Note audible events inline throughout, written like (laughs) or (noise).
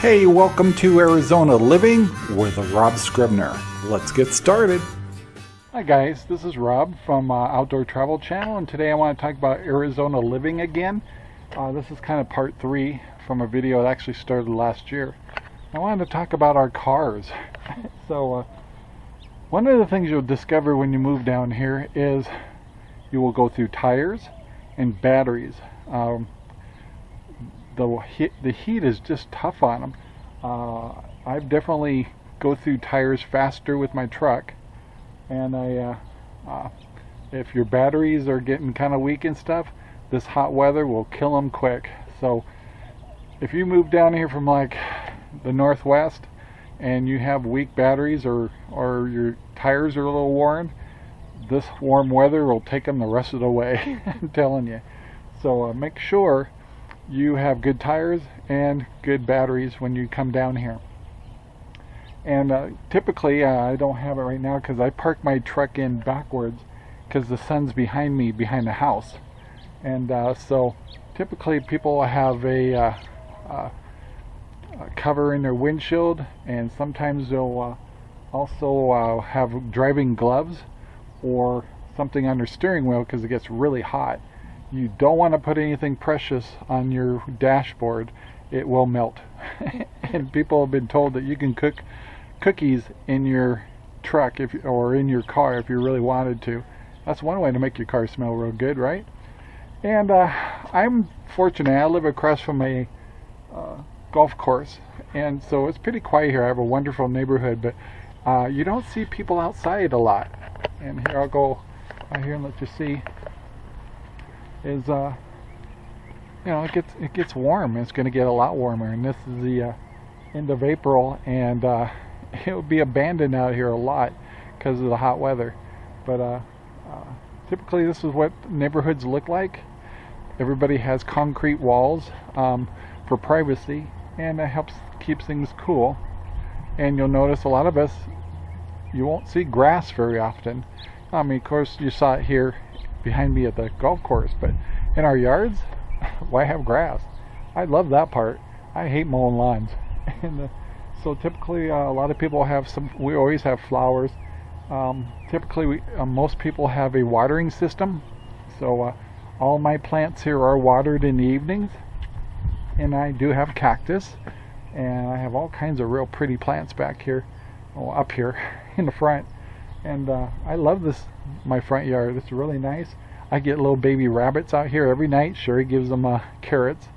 Hey, welcome to Arizona Living with Rob Scribner. Let's get started. Hi guys, this is Rob from uh, Outdoor Travel Channel and today I want to talk about Arizona living again. Uh, this is kind of part three from a video that actually started last year. I wanted to talk about our cars. (laughs) so uh, one of the things you'll discover when you move down here is you will go through tires and batteries. Um, the heat, the heat is just tough on them. Uh, I've definitely go through tires faster with my truck, and I, uh, uh, if your batteries are getting kind of weak and stuff, this hot weather will kill them quick. So if you move down here from like the northwest and you have weak batteries or or your tires are a little worn, this warm weather will take them the rest of the way. (laughs) I'm telling you. So uh, make sure you have good tires and good batteries when you come down here. And uh, typically, uh, I don't have it right now because I park my truck in backwards because the sun's behind me, behind the house. And uh, so typically people have a, uh, uh, a, cover in their windshield and sometimes they'll uh, also have driving gloves or something on their steering wheel because it gets really hot you don't want to put anything precious on your dashboard it will melt. (laughs) And people have been told that you can cook cookies in your truck if or in your car if you really wanted to. That's one way to make your car smell real good right? And uh, I'm fortunate I live across from a uh, golf course and so it's pretty quiet here. I have a wonderful neighborhood but uh, you don't see people outside a lot. And here I'll go out here and let you see is uh you know it gets it gets warm. It's going to get a lot warmer. And this is the uh, end of April and uh, (laughs) it will be abandoned out here a lot because of the hot weather. But uh, uh, typically this is what neighborhoods look like. Everybody has concrete walls um, for privacy and it helps keep things cool. And you'll notice a lot of us you won't see grass very often. I mean of course you saw it here behind me at the golf course, but in our yards, (laughs) why have grass? I love that part. I hate mowing lawns. (laughs) and uh, so typically uh, a lot of people have some, we always have flowers. Um, typically we, uh, most people have a watering system. So uh, all my plants here are watered in the evenings. And I do have cactus. And I have all kinds of real pretty plants back here, oh, up here (laughs) in the front and uh, I love this my front yard. It's really nice. I get little baby rabbits out here every night. Sherry gives them uh, carrots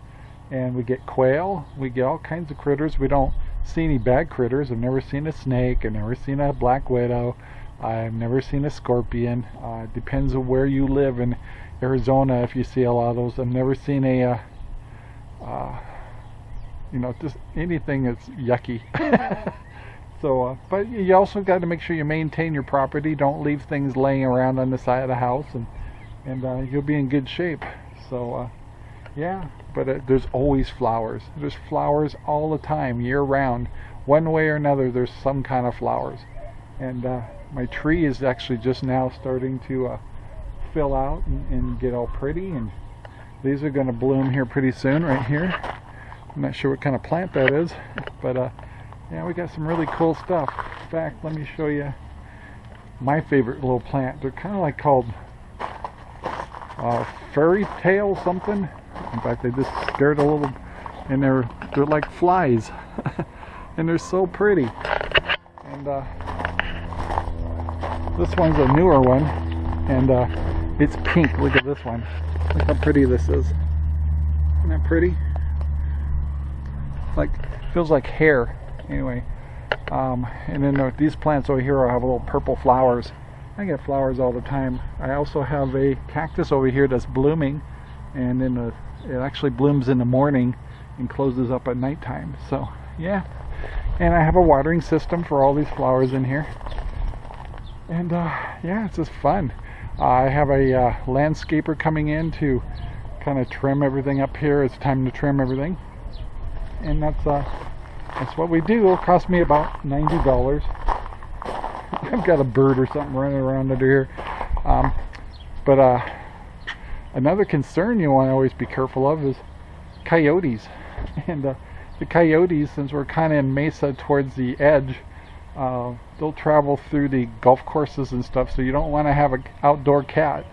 and we get quail. We get all kinds of critters. We don't see any bad critters. I've never seen a snake. I've never seen a black widow. I've never seen a scorpion. Uh, depends on where you live in Arizona if you see a lot of those. I've never seen a uh, uh you know just anything that's yucky (laughs) So, uh, but you also got to make sure you maintain your property. Don't leave things laying around on the side of the house, and and uh, you'll be in good shape. So, uh, yeah. But uh, there's always flowers. There's flowers all the time, year round. One way or another, there's some kind of flowers. And uh, my tree is actually just now starting to uh, fill out and, and get all pretty. And these are going to bloom here pretty soon, right here. I'm not sure what kind of plant that is, but yeah, we got some really cool stuff. In fact, let me show you my favorite little plant. They're kind of like called uh, fairy tale something. In fact, they just scared a little, and they're they're like flies, (laughs) and they're so pretty. And uh, this one's a newer one, and uh, it's pink. Look at this one. Look how pretty this is. Isn't that pretty? Like feels like hair anyway um, and then these plants over here have little purple flowers. I get flowers all the time. I also have a cactus over here that's blooming and then uh, it actually blooms in the morning and closes up at nighttime. So yeah. And I have a watering system for all these flowers in here. And uh, yeah it's just fun. I have a uh, landscaper coming in to kind of trim everything up here. It's time to trim everything. And that's uh that's what we do. It'll cost me about $90. I've got a bird or something running around under here. Um, but uh, another concern you want to always be careful of is coyotes. (laughs) And uh, the coyotes, since we're kind of in mesa towards the edge, uh, they'll travel through the golf courses and stuff, so you don't want to have an outdoor cat.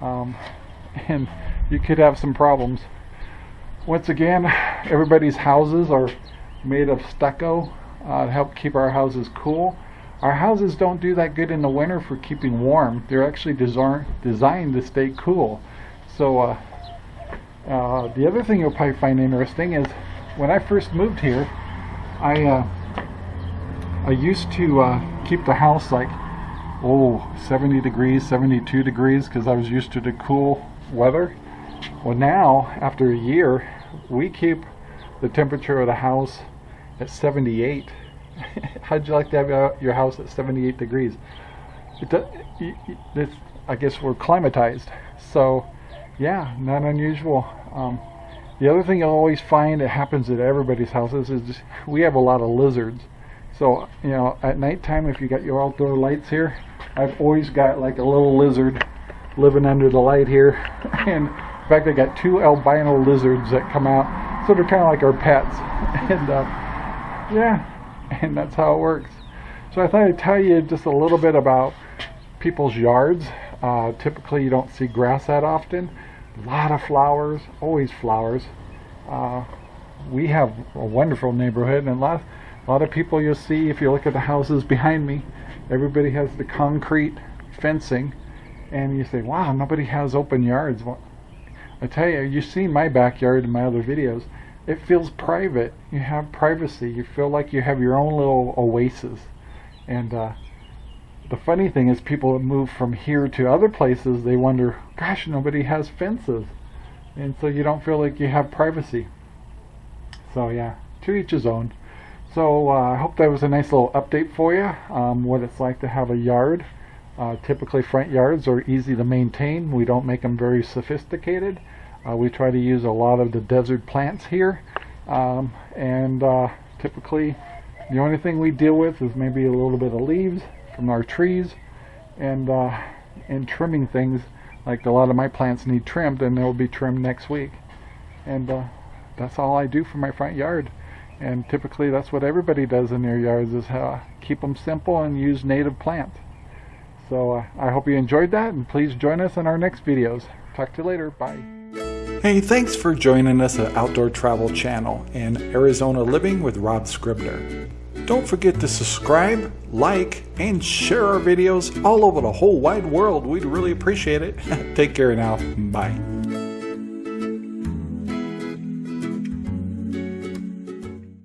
Um, (laughs) and you could have some problems. Once again, everybody's houses are made of stucco uh, to help keep our houses cool. Our houses don't do that good in the winter for keeping warm. They're actually design, designed to stay cool. So uh, uh, the other thing you'll probably find interesting is when I first moved here, I uh, I used to uh, keep the house like oh 70 degrees, 72 degrees because I was used to the cool weather. Well now, after a year, we keep the temperature of the house at 78. (laughs) How'd you like to have your house at 78 degrees? It, does. I guess we're climatized. So yeah, not unusual. Um, the other thing you'll always find that happens at everybody's houses is we have a lot of lizards. So, you know, at nighttime, if you got your outdoor lights here, I've always got like a little lizard living under the light here. (laughs) and in fact, I got two albino lizards that come out. So they're kind of like our pets. (laughs) and uh, yeah, and that's how it works. So I thought I'd tell you just a little bit about people's yards. Uh, typically, you don't see grass that often. A lot of flowers, always flowers. Uh, we have a wonderful neighborhood, and a lot, a lot of people you'll see if you look at the houses behind me. Everybody has the concrete fencing, and you say, "Wow, nobody has open yards." Well, I tell you, you've seen my backyard in my other videos. It feels private. You have privacy. You feel like you have your own little oasis, and uh, the funny thing is people move from here to other places. They wonder gosh nobody has fences. And so you don't feel like you have privacy. So yeah to each his own. So uh, I hope that was a nice little update for you um, what it's like to have a yard. Uh, typically front yards are easy to maintain. We don't make them very sophisticated uh, we try to use a lot of the desert plants here um, and uh, typically the only thing we deal with is maybe a little bit of leaves from our trees and uh, and trimming things. Like a lot of my plants need trimmed and they'll be trimmed next week. And uh, that's all I do for my front yard. And typically that's what everybody does in their yards is uh, keep them simple and use native plants so uh, I hope you enjoyed that and please join us in our next videos. Talk to you later. Bye Hey, thanks for joining us at Outdoor Travel Channel and Arizona Living with Rob Scribner. Don't forget to subscribe, like, and share our videos all over the whole wide world. We'd really appreciate it. (laughs) Take care now. Bye.